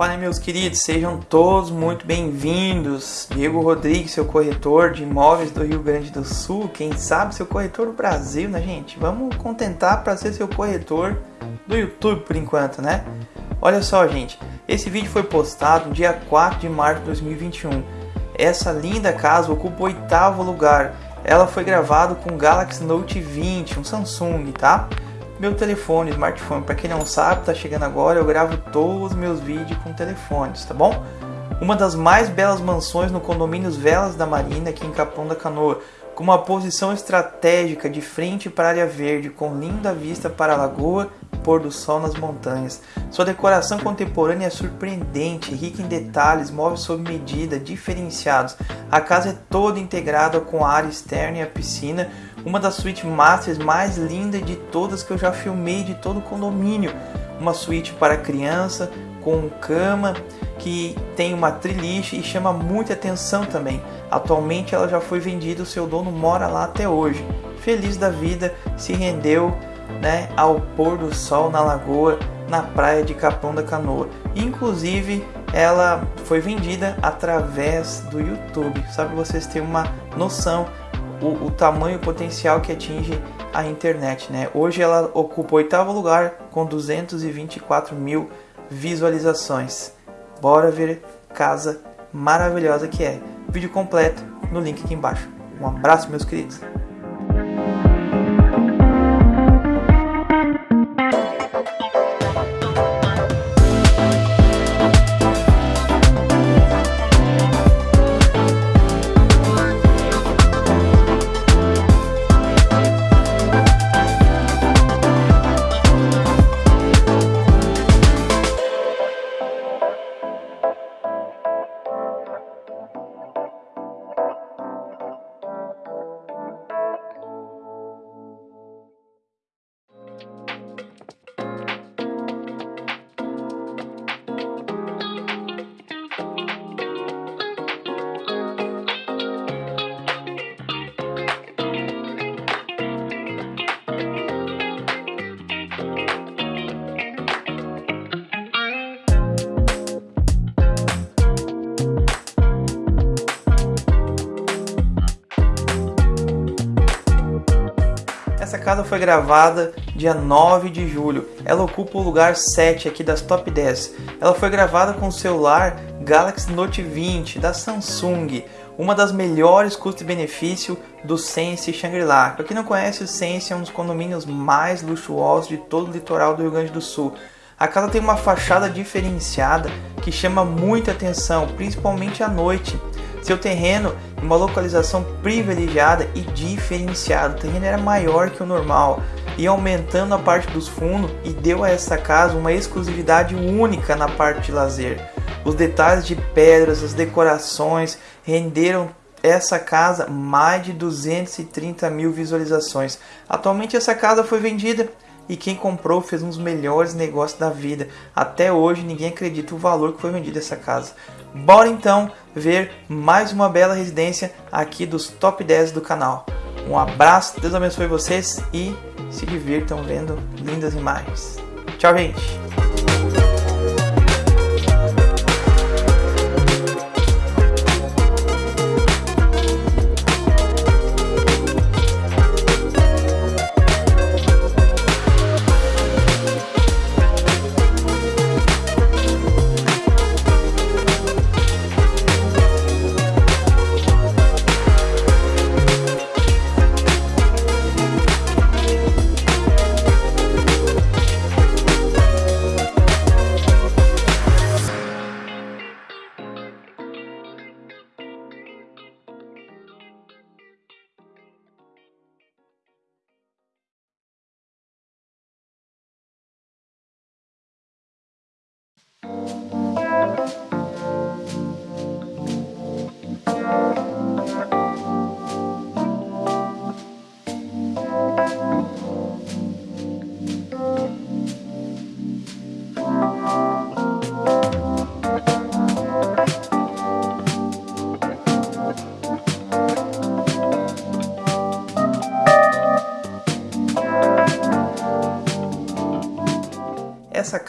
Fala meus queridos, sejam todos muito bem-vindos. Diego Rodrigues, seu corretor de imóveis do Rio Grande do Sul, quem sabe seu corretor do Brasil, né, gente? Vamos contentar para ser seu corretor do YouTube por enquanto, né? Olha só, gente, esse vídeo foi postado no dia 4 de março de 2021. Essa linda casa ocupa o oitavo lugar. Ela foi gravada com Galaxy Note 20, um Samsung, tá? Meu telefone, smartphone. Para quem não sabe, tá chegando agora, eu gravo todos os meus vídeos com telefones, tá bom? Uma das mais belas mansões no condomínio Velas da Marina, aqui em Capão da Canoa, com uma posição estratégica de frente para a área verde, com linda vista para a lagoa e pôr do sol nas montanhas. Sua decoração contemporânea é surpreendente, rica em detalhes, móveis sob medida, diferenciados. A casa é toda integrada com a área externa e a piscina, uma das suítes masters mais lindas de todas que eu já filmei de todo o condomínio. Uma suíte para criança, com cama, que tem uma triliche e chama muita atenção também. Atualmente ela já foi vendida, o seu dono mora lá até hoje. Feliz da vida, se rendeu né, ao pôr do sol na lagoa, na praia de Capão da Canoa. Inclusive, ela foi vendida através do YouTube, sabe vocês terem uma noção o, o tamanho potencial que atinge a internet. Né? Hoje ela ocupa o oitavo lugar com 224 mil visualizações. Bora ver casa maravilhosa que é. Vídeo completo no link aqui embaixo. Um abraço, meus queridos. Essa casa foi gravada dia 9 de julho. Ela ocupa o lugar 7 aqui das top 10. Ela foi gravada com o celular Galaxy Note 20 da Samsung, uma das melhores custo-benefício do Sense Shangri-La. Para quem não conhece, o Sense é um dos condomínios mais luxuosos de todo o litoral do Rio Grande do Sul. A casa tem uma fachada diferenciada que chama muita atenção, principalmente à noite. Seu terreno em uma localização privilegiada e diferenciada. O terreno era maior que o normal e aumentando a parte dos fundos e deu a essa casa uma exclusividade única na parte de lazer. Os detalhes de pedras, as decorações renderam essa casa mais de 230 mil visualizações. Atualmente essa casa foi vendida e quem comprou fez um dos melhores negócios da vida. Até hoje ninguém acredita o valor que foi vendido essa casa. Bora então ver mais uma bela residência aqui dos top 10 do canal. Um abraço, Deus abençoe vocês e se divirtam vendo lindas imagens. Tchau, gente!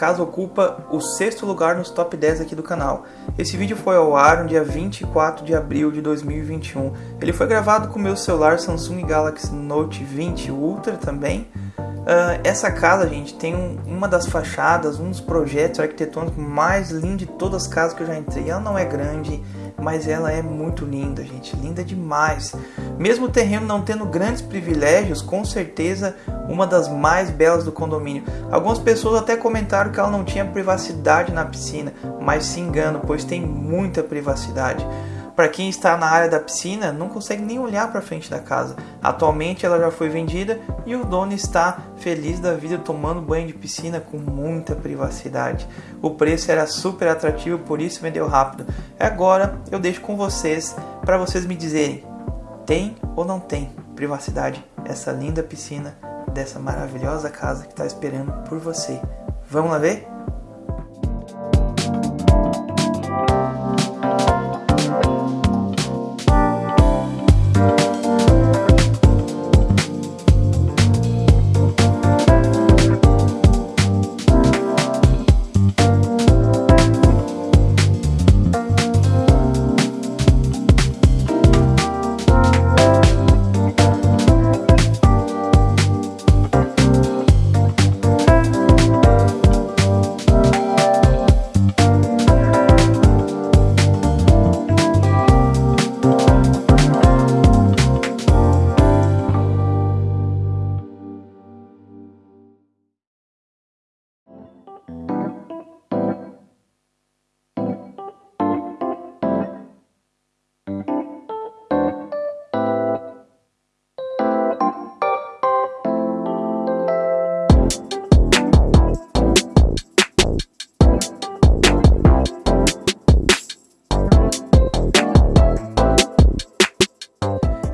Casa ocupa o sexto lugar nos top 10 aqui do canal. Esse vídeo foi ao ar no dia 24 de abril de 2021. Ele foi gravado com meu celular Samsung Galaxy Note 20 Ultra também. Uh, essa casa, gente, tem um, uma das fachadas, um dos projetos arquitetônicos mais lindos de todas as casas que eu já entrei. Ela não é grande, mas ela é muito linda, gente, linda demais. Mesmo o terreno não tendo grandes privilégios, com certeza uma das mais belas do condomínio. Algumas pessoas até comentaram que ela não tinha privacidade na piscina, mas se engano, pois tem muita privacidade. Para quem está na área da piscina, não consegue nem olhar para frente da casa. Atualmente ela já foi vendida e o dono está feliz da vida tomando banho de piscina com muita privacidade. O preço era super atrativo, por isso vendeu rápido. Agora eu deixo com vocês para vocês me dizerem: tem ou não tem privacidade essa linda piscina dessa maravilhosa casa que está esperando por você? Vamos lá ver?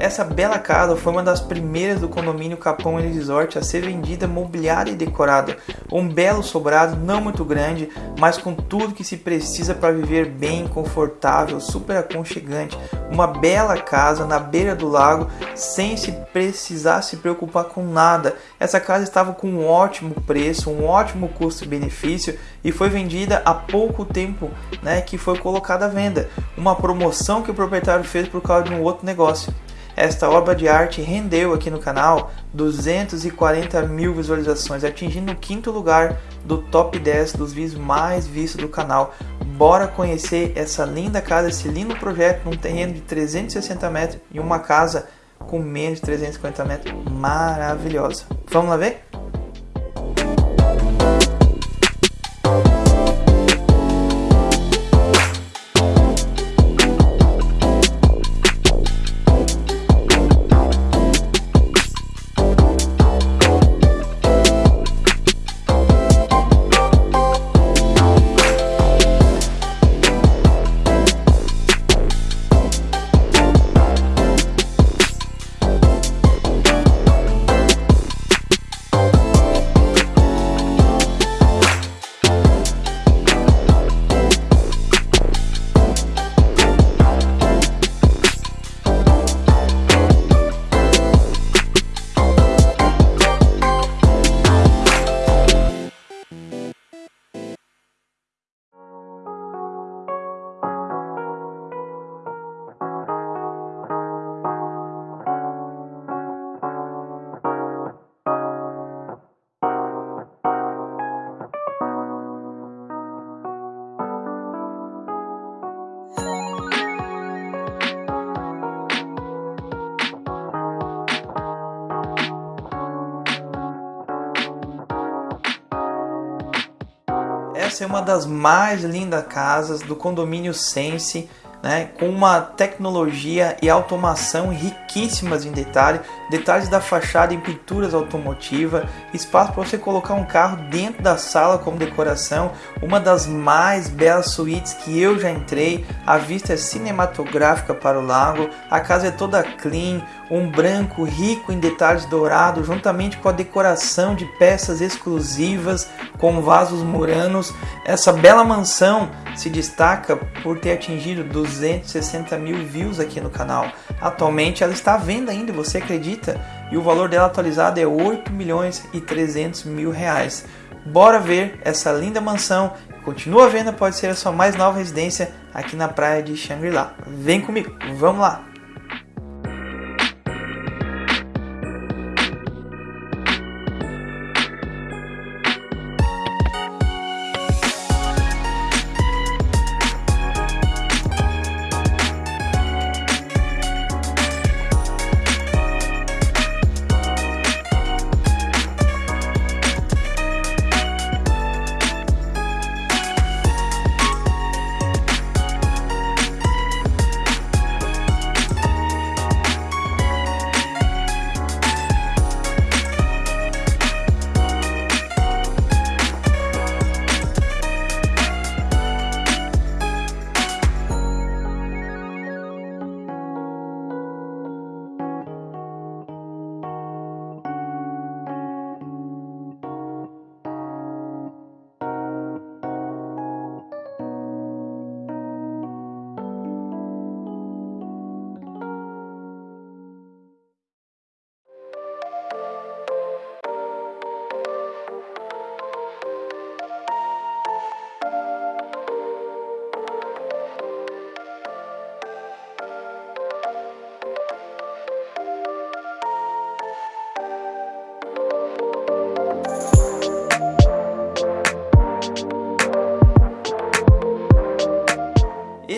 Essa bela casa foi uma das primeiras do condomínio Capão Resort a ser vendida, mobiliada e decorada. Um belo sobrado, não muito grande, mas com tudo que se precisa para viver bem, confortável, super aconchegante. Uma bela casa na beira do lago, sem se precisar se preocupar com nada. Essa casa estava com um ótimo preço, um ótimo custo-benefício e foi vendida há pouco tempo, né, que foi colocada à venda. Uma promoção que o proprietário fez por causa de um outro negócio. Esta obra de arte rendeu aqui no canal 240 mil visualizações, atingindo o quinto lugar do top 10 dos vídeos mais vistos do canal. Bora conhecer essa linda casa, esse lindo projeto num terreno de 360 metros e uma casa com menos de 350 metros, maravilhosa. Vamos lá ver? É uma das mais lindas casas do condomínio Sense né, com uma tecnologia e automação riquíssimas em detalhe, detalhes da fachada em pinturas automotiva, espaço para você colocar um carro dentro da sala como decoração, uma das mais belas suítes que eu já entrei, a vista é cinematográfica para o lago, a casa é toda clean, um branco rico em detalhes dourados, juntamente com a decoração de peças exclusivas com vasos muranos. Essa bela mansão se destaca por ter atingido 260 mil views aqui no canal. Atualmente ela está à venda ainda, você acredita? E o valor dela atualizado é 8 milhões e 300 mil reais. Bora ver essa linda mansão. Continua à venda, pode ser a sua mais nova residência aqui na praia de Shangri-La. Vem comigo, vamos lá!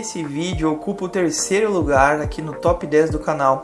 Esse vídeo ocupa o terceiro lugar aqui no top 10 do canal.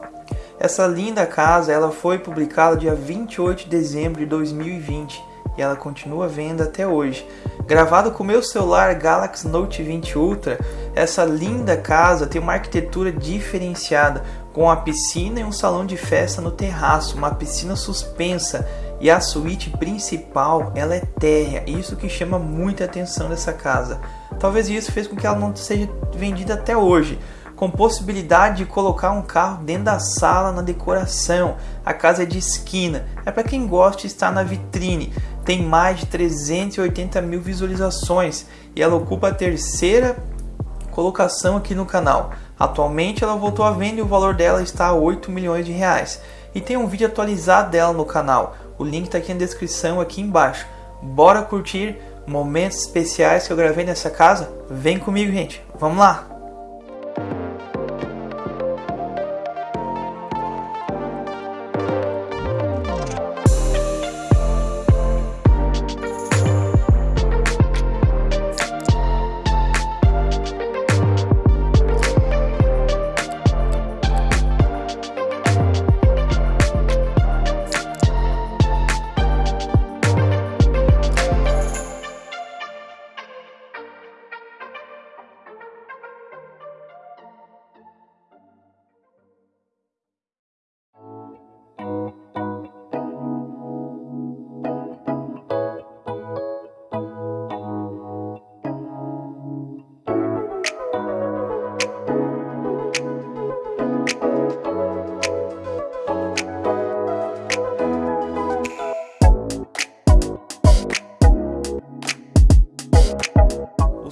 Essa linda casa ela foi publicada dia 28 de dezembro de 2020 e ela continua à venda até hoje. Gravado com meu celular Galaxy Note 20 Ultra, essa linda casa tem uma arquitetura diferenciada, com uma piscina e um salão de festa no terraço, uma piscina suspensa e a suíte principal ela é térrea, isso que chama muita atenção dessa casa. Talvez isso fez com que ela não seja vendida até hoje, com possibilidade de colocar um carro dentro da sala na decoração. A casa é de esquina, é para quem gosta estar na vitrine. Tem mais de 380 mil visualizações e ela ocupa a terceira colocação aqui no canal. Atualmente ela voltou à venda e o valor dela está a 8 milhões de reais. E tem um vídeo atualizado dela no canal. O link está aqui na descrição aqui embaixo. Bora curtir momentos especiais que eu gravei nessa casa? Vem comigo, gente. Vamos lá!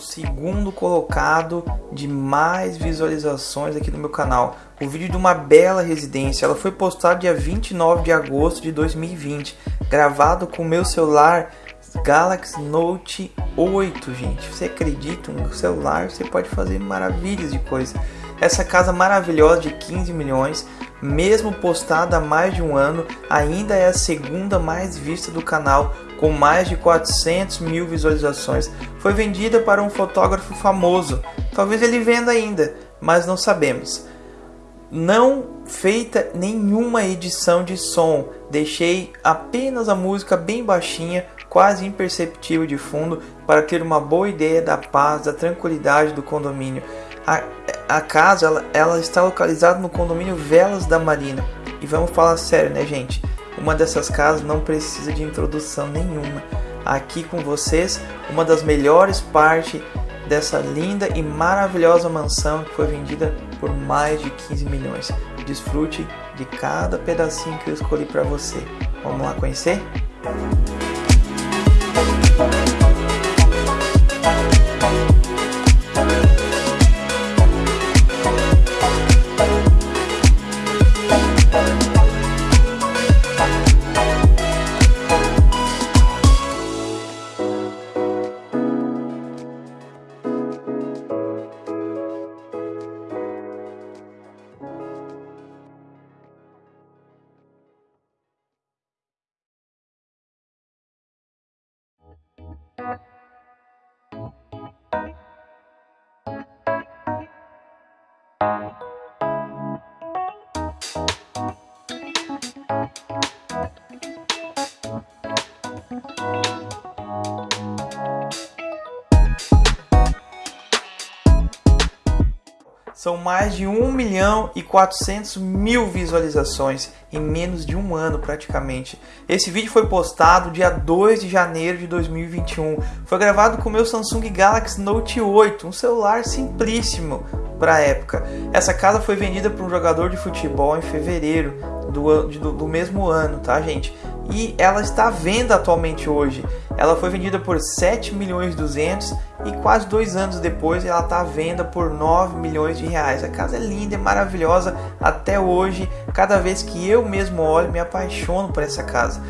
Segundo colocado de mais visualizações aqui no meu canal. O vídeo de uma bela residência, ela foi postada dia 29 de agosto de 2020, gravado com o meu celular Galaxy Note 8, gente. Você acredita? Um celular você pode fazer maravilhas de coisa. Essa casa maravilhosa de 15 milhões, mesmo postada há mais de um ano, ainda é a segunda mais vista do canal, com mais de 400 mil visualizações. Foi vendida para um fotógrafo famoso. Talvez ele venda ainda, mas não sabemos. Não feita nenhuma edição de som, deixei apenas a música bem baixinha, quase imperceptível de fundo, para ter uma boa ideia da paz, da tranquilidade do condomínio. A, a casa ela, ela está localizada no condomínio Velas da Marina. E vamos falar sério, né, gente? Uma dessas casas não precisa de introdução nenhuma. Aqui com vocês, uma das melhores partes dessa linda e maravilhosa mansão que foi vendida por mais de 15 milhões. Desfrute de cada pedacinho que eu escolhi para você. Vamos lá conhecer? São mais de 1 milhão e 400 mil visualizações em menos de um ano praticamente. Esse vídeo foi postado dia 2 de janeiro de 2021. Foi gravado com o meu Samsung Galaxy Note 8, um celular simplíssimo para a época. Essa casa foi vendida para um jogador de futebol em fevereiro do, do, do mesmo ano, tá gente? E ela está à venda atualmente hoje. Ela foi vendida por 7 milhões e 200 e quase dois anos depois ela está à venda por 9 milhões de reais. A casa é linda, é maravilhosa até hoje. Cada vez que eu mesmo olho, me apaixono por essa casa.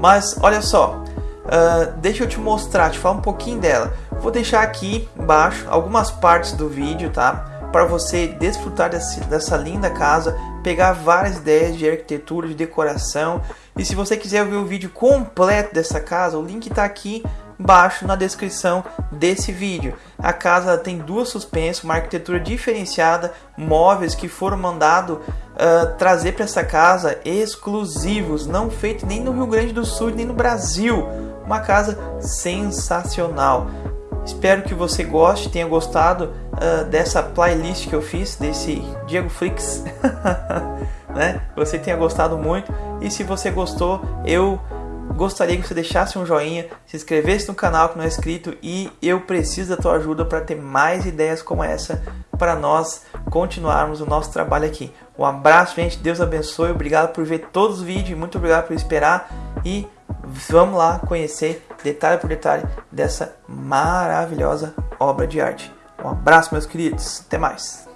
Mas olha só, uh, deixa eu te mostrar, te falar um pouquinho dela. Vou deixar aqui embaixo algumas partes do vídeo, tá? Para você desfrutar desse, dessa linda casa, pegar várias ideias de arquitetura, de decoração. E se você quiser ver o vídeo completo dessa casa, o link está aqui embaixo na descrição desse vídeo. A casa tem duas suspensas, uma arquitetura diferenciada, móveis que foram mandados uh, trazer para essa casa exclusivos, não feito nem no Rio Grande do Sul nem no Brasil. Uma casa sensacional. Espero que você goste, tenha gostado uh, dessa playlist que eu fiz, desse Diego Flix. né? Você tenha gostado muito. E se você gostou, eu gostaria que você deixasse um joinha, se inscrevesse no canal que não é inscrito e eu preciso da tua ajuda para ter mais ideias como essa para nós continuarmos o nosso trabalho aqui. Um abraço, gente. Deus abençoe. Obrigado por ver todos os vídeos. Muito obrigado por esperar e vamos lá conhecer detalhe por detalhe dessa maravilhosa obra de arte. Um abraço, meus queridos. Até mais.